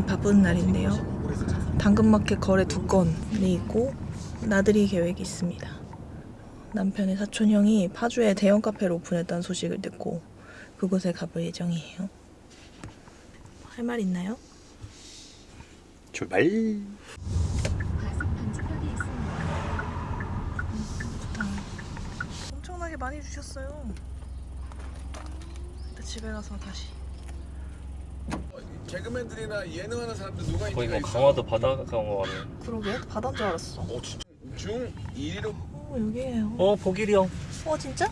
굉장히 바쁜 날인데요. 당근마켓 거래 두 건이 있고 나들이 계획이 있습니다. 남편의 사촌 형이 파주에 대형 카페를 오픈했다는 소식을 듣고 그곳에 가볼 예정이에요. 할 말 있나요? 출발. 엄청나게 많이 주셨어요. 집에 가서 다시. 개그맨들이나 예능하는 사람들 누가 거의 뭐 있어? 강화도 바다 강화 같네. 그러게 바다인 줄 알았어. 어, 진짜 중 1위로 어 여기에요. 어 보길이 형. 어 진짜?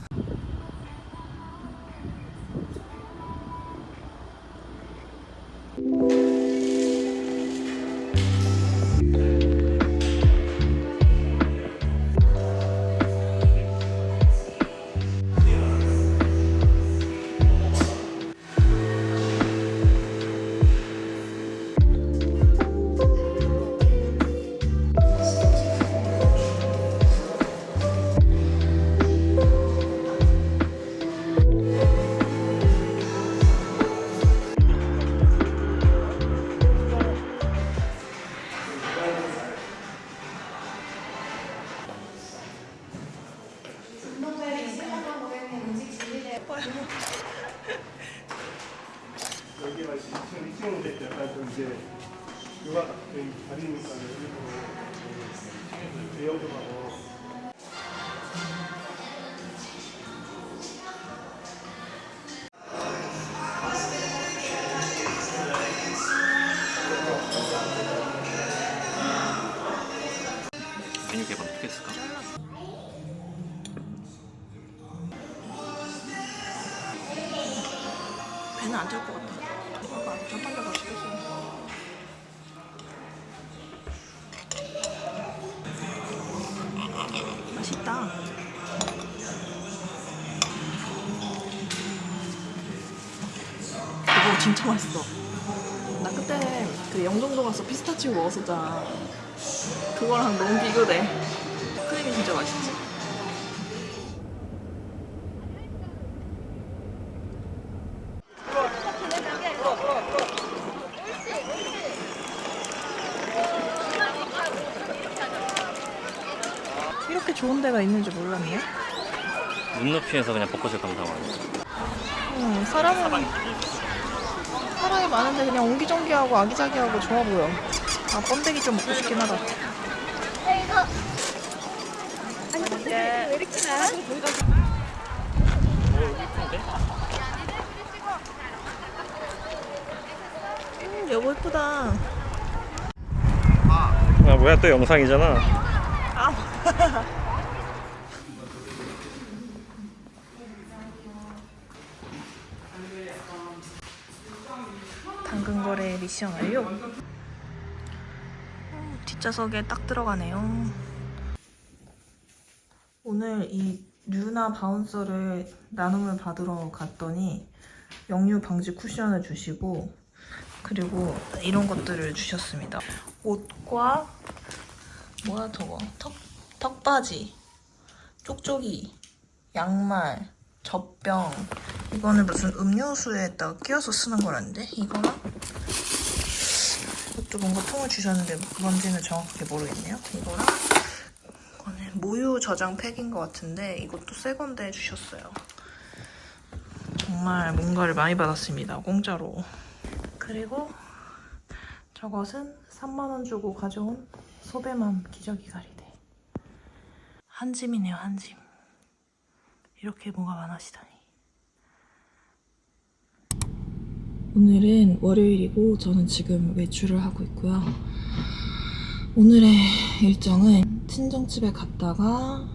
메뉴 개발 어떻게 했을까? 배는 안 찰 것 같아. 아까 전판자가 시켰어. 맛있다. 이거 진짜 맛있어. 나 그때 그 영종도 가서 피스타치오 먹었었잖아. 그거랑 너무 비교돼. 크림이 진짜 맛있지. 이렇게 좋은 데가 있는 줄 몰랐네. 눈높이에서 그냥 벚꽃을 감상하는. 응, 사람은 사람이 많은데 그냥 옹기종기하고 아기자기하고 좋아 보여. 아 번데기 좀 먹고 싶긴 하다. 음, 여보 예쁘다. 아 뭐야 또 영상이잖아. 당근 거래 미션 완료. 어, 뒷좌석에 딱 들어가네요. 오늘 이 류나 바운서를 나눔을 받으러 갔더니 역류 방지 쿠션을 주시고 그리고 이런 것들을 주셨습니다. 옷과 뭐야 저거 턱 턱바지, 쪽쪽이, 양말, 젖병 이거는 무슨 음료수에다 끼워서 쓰는 거라는데 이거랑 이것도 뭔가 통을 주셨는데 뭔지는 정확하게 모르겠네요. 이거랑 모유 저장 팩인 것 같은데 이것도 새 건데 주셨어요. 정말 뭔가를 많이 받았습니다. 공짜로. 그리고 저것은 3만 원 주고 가져온 소배맘 기저귀 가리대. 한 짐이네요, 한 짐. 이렇게 뭐가 많아지다니. 오늘은 월요일이고 저는 지금 외출을 하고 있고요. 오늘의 일정은 친정집에 갔다가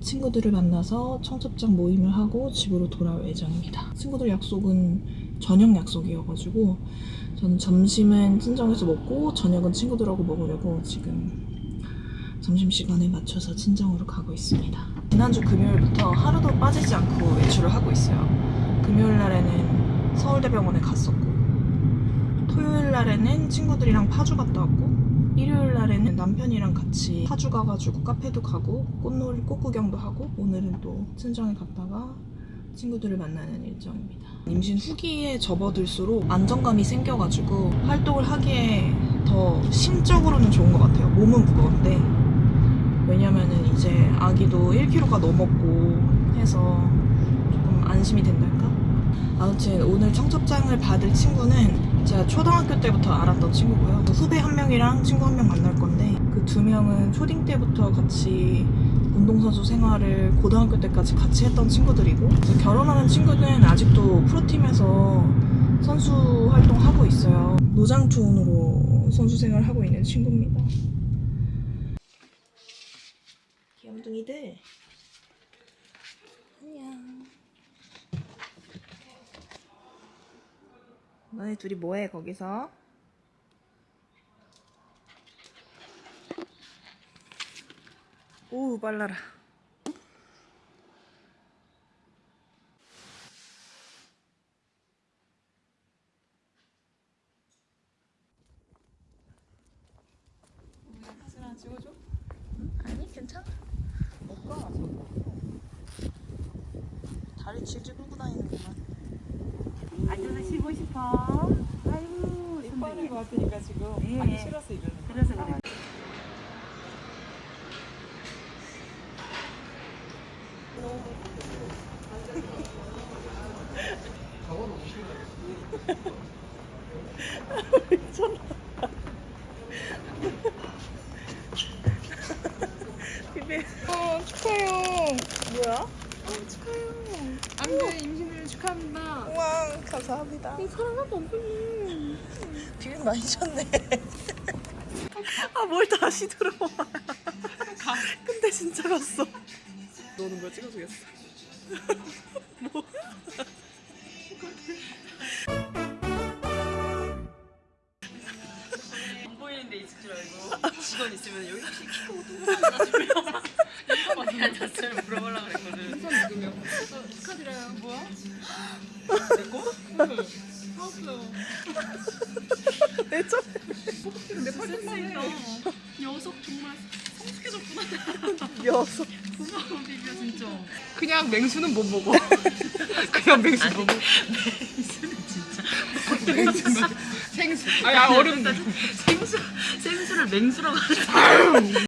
친구들을 만나서 청첩장 모임을 하고 집으로 돌아올 예정입니다. 친구들 약속은 저녁 약속이어가지고 저는 점심은 친정에서 먹고 저녁은 친구들하고 먹으려고 지금 점심시간에 맞춰서 친정으로 가고 있습니다. 지난주 금요일부터 하루도 빠지지 않고 외출을 하고 있어요. 금요일 날에는 서울대병원에 갔었고 토요일 날에는 친구들이랑 파주 갔다 왔고 일요일 날에는 남편이랑 같이 파주 가가지고 카페도 가고 꽃놀이 꽃 구경도 하고 오늘은 또 친정에 갔다가 친구들을 만나는 일정입니다. 임신 후기에 접어들수록 안정감이 생겨가지고 활동을 하기에 더 심적으로는 좋은 것 같아요. 몸은 무거운데 왜냐면은 이제 아기도 1kg가 넘었고 해서 조금 안심이 된달까? 아무튼 오늘 청첩장을 받을 친구는 제가 초등학교 때부터 알았던 친구고요. 후배 한 명이랑 친구 한 명 만날 건데 그 두 명은 초딩 때부터 같이 운동선수 생활을 고등학교 때까지 같이 했던 친구들이고 그래서 결혼하는 친구는 아직도 프로팀에서 선수 활동하고 있어요. 노장투혼으로 선수 생활하고 있는 친구입니다. 귀염둥이들 안녕. 너네 둘이 뭐해 거기서? 오 빨라라. 사진 하나 찍어줘? 아니 괜찮아. 못 가. 다리 질질 끌고 다니는구만. 앉아서 쉬고 싶어. 아이고, 이뻐하는 것 같으니까 지금 예. 하기 싫어서 이러는 거야. 그래서 그래. 비비. 어 축하해요. 뭐야? 안돼 임신을 축하합니다. 우와 감사합니다. 사랑하고 없네. 비빔 많이 쳤네. 아 뭘 다시 들어와. 근데 진짜 갔어. 노는 거 찍어주겠어. 뭐? 안 보이는데 있을 줄 알고 직원 있으면 여기 혹시 키고 뚱뚱하다 이거 어디 앉았어요? 물어보려고 그랬거든. 어, 축하드려요. 뭐야? 내 점. 내 팔뚝살이네. 녀석 정말 성숙해졌구나. 녀석. 고마워 비비야 진짜. 그냥 맹수는 못 먹어. 그냥 맹수 못 먹어. 진짜. 생수. 아니 아, 얼음. 생수 생수를 맹수라고 하는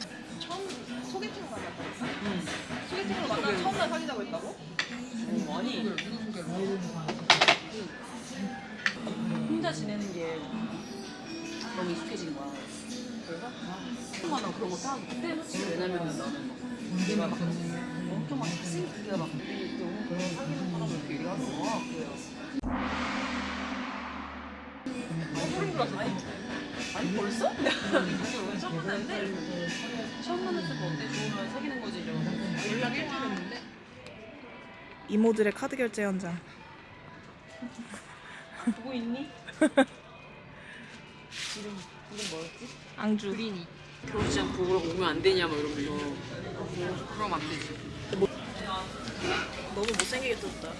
소개팅을 만났다 했어? 소개팅으로 만나 처음 날 사귀자고 했다고? 혼자 지내는 게 너무 익숙해진 거야. 그래서 나는 그런 거 타고 그때 놓치 왜냐면 나는 막 내가 막 엄청 막 생기가 막 너무 그런 사귀는 사람을 이렇게 얘기하는 거야. 그래요. 아니 벌써? 처음 만났는데? 처음 만났을 때 어때? 좋으면 사귀는 거지 이러면서 연락 일주일 했는데 이모들의 카드 결제 현장. 보고 있니? 이름 이름 뭐였지? 앙주. 그린이 결혼식장 보러 오면 안 되냐 막 이러면서 그럼 안 되지 너무 못생기게 떴다.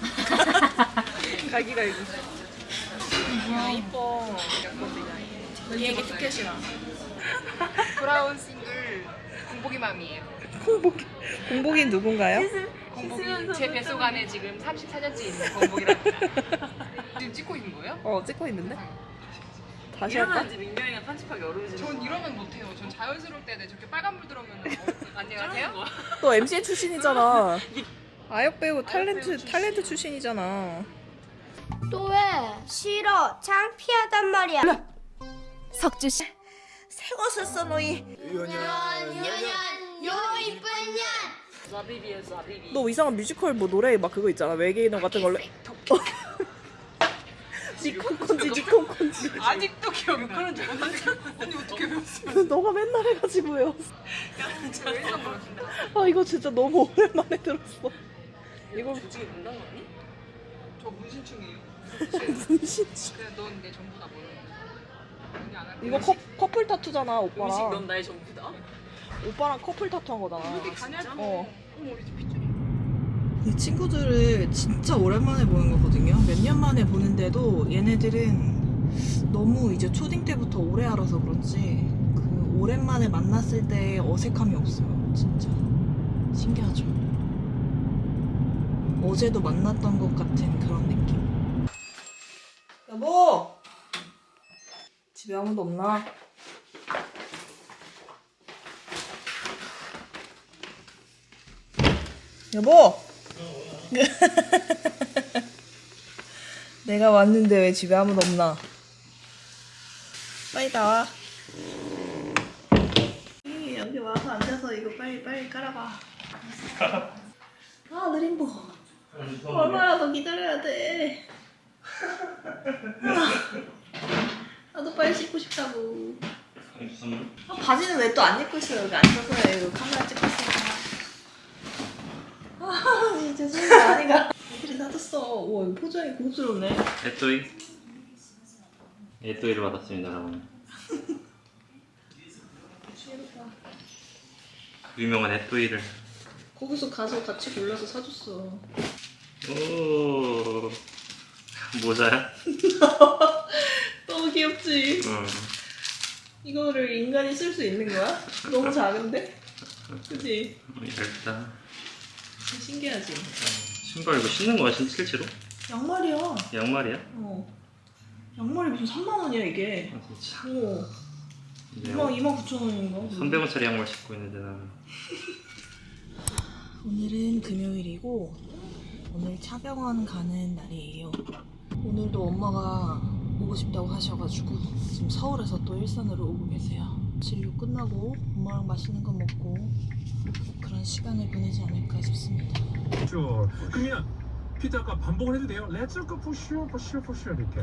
갈기 갈기. 야 이뻐. 얘에게 티켓이라. 브라운 싱글 공복이 맘이에요. 공복이 공복이 누군가요? 공복이 제 뱃속 안에 지금 34년째 있는 공복이라. 지금 찍고 있는 거예요? 어 찍고 있는데. 다시 할까? 이러면 이제 민경이가 편집하기 어려워지는 전 이러면 못해요. 전 자연스러울 때 저렇게 빨간 물 들어오면 안녕하세요. 너 MCN 출신이잖아. 아역 배우 탤런트 탤런트 출신이잖아. 또 왜? 싫어. 창피하단 말이야. 석주 씨. 새 것을 써 너희. 년년 요 이쁜 년. 너 이상한 뮤지컬 뭐 노래 막 그거 있잖아 외계인어 같은 걸로. 니콘콘지 니콘콘지. 아직도 기억나. 언니 어떻게 배웠어? 너가 맨날 해가지고 외웠어. 아 이거 진짜 너무 오랜만에 들었어. 이걸 지금 농담 언니? 저 문신충이에요. 문신치. 그래 넌내 전부 다 모르는 이거 커, 커플 타투잖아 음식 오빠랑. 넌 나의 전부다. 오빠랑 커플 타투 한 거잖아. 어. 이 친구들을 진짜 오랜만에 보는 거거든요. 몇 년 만에 보는데도 얘네들은 너무 이제 초딩 때부터 오래 알아서 그런지 그 오랜만에 만났을 때 어색함이 없어요. 진짜 신기하죠. 어제도 만났던 것 같은 그런 느낌. 여보, 집에 아무도 없나? 여보. 내가 왔는데 왜 집에 아무도 없나? 빨리 나와. 이, 여기 와서 앉아서 이거 빨리 빨리 깔아봐. 아 느림보. 얼마나 더 기다려야 돼? 아, 나도 빨리 씻고 싶다고. 아, 바지는 왜 또 안 입고 있어 여기 앉아서 해. 이거 카메라 찍고 있으니까. 아 진짜 죄송해 아니가. 애들이 놔뒀어. 우와 이거 포장이 고급스럽네. 에또이 에또이를 받았습니다 여러분 그 유명한 에또이를 거기서 가서 같이 골라서 사줬어. 오 모자야? 너무 귀엽지? 어. 이거를 인간이 쓸 수 있는 거야? 너무 작은데? 그치? 일단 신기하지? 신발 이거 신는 거야 진 실제로? 양말이야. 양말이야? 어. 양말이 무슨 3만 원이야 이게. 아 진짜 어. 이제 2만 2만 9천 원인가? 300원짜리 양말 신고 있는데 나는 오늘은 금요일이고 오늘 차병원 가는 날이에요. 오늘도 엄마가 오고 싶다고 하셔가지고 지금 서울에서 또 일산으로 오고 계세요. 진료 끝나고 엄마랑 맛있는 거 먹고 그런 시간을 보내지 않을까 싶습니다. 죠 그러면 피트 아까 반복을 해도 돼요? Let's go for sure 이렇게.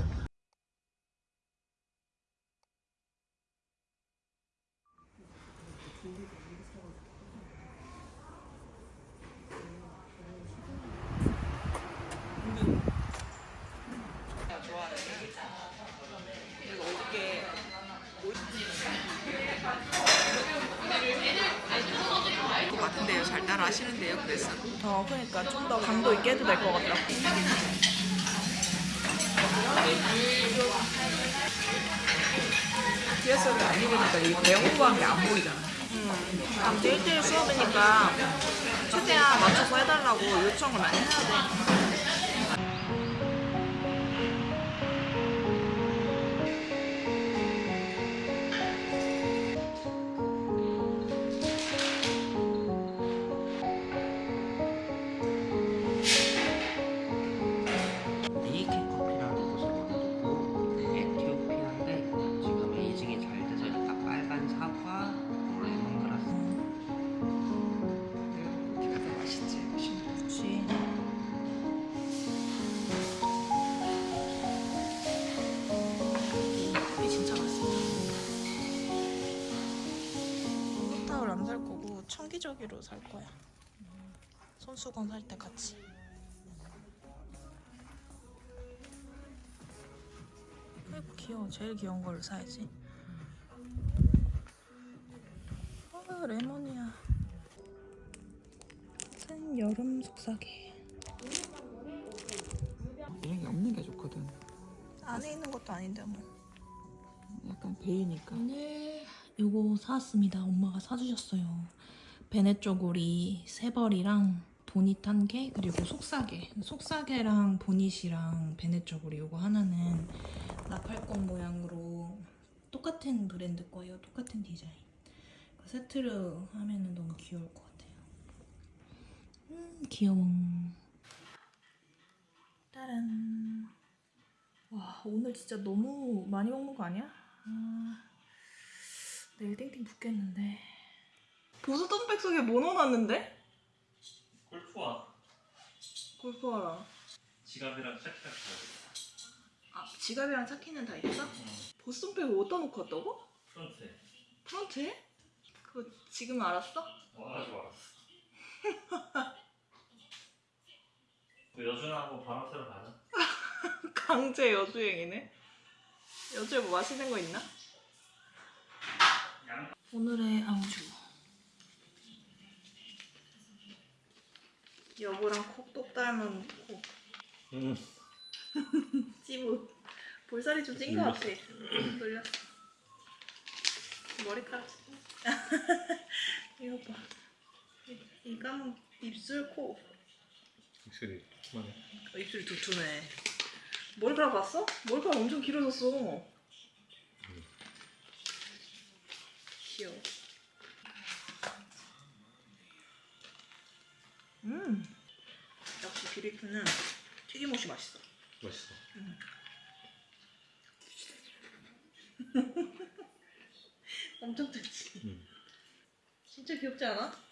같은데요. 잘 따라 하시는데요. 그래서. 어, 그러니까 좀 더 강도 있게 해도 될 것 같다. 뒤에서 안 읽으니까 이 공부한 게 안 보이잖아. 이제 1대1 수업이니까 최대한 맞춰서 해달라고 요청을 많이 해야 돼. 청기저귀로 살 거야. 손수건 살 때 같이. 아이고 귀여워. 제일 귀여운 걸 사야지. 아 레몬이야. 짠 여름 속삭이. 이런 게 없는 게 좋거든. 안에 있는 것도 아닌데 뭐. 약간 베이니까. 오늘 요거 사왔습니다. 엄마가 사주셨어요. 베네 쪼고리 세 벌이랑 보닛 한 개, 그리고 속사계. 속사계랑 보닛이랑 베네 쪼고리 요거 하나는 나팔꽃 모양으로 똑같은 브랜드 거예요. 똑같은 디자인. 그 세트로 하면은 너무 귀여울 것 같아요. 음, 귀여워. 따란. 와, 오늘 진짜 너무 많이 먹는 거 아니야? 아, 내일 땡땡 붓겠는데. 보수덤백 속에 뭐 넣어놨는데? 골프와 골프화랑. 지갑이랑 짝짝 아 지갑이랑 차키는 다 있어? 보송백 어디다 놓고 왔다고? 프런트에. 프런트에? 그거 지금 알았어? 어, 아주 알았어. 그 여준하고 바람 쐬러 가자. 강제 여주행이네. 여주에 뭐 맛있는 거 있나? 오늘의 안주. 여보랑 닮은 콕. 음. 찌부. 볼살이 좀찐거 같아. 놀렸어. 머리카락. 이거 봐. 이감 입술 코. 입술이 그만해. 어, 입술이 두툼해. 머리카락 봤어? 머리카락 엄청 길어졌어. 귀여워. 비비큐는 튀김옷이 맛있어. 맛있어. 엄청 뜯지. 음. 진짜 귀엽지 않아? 음.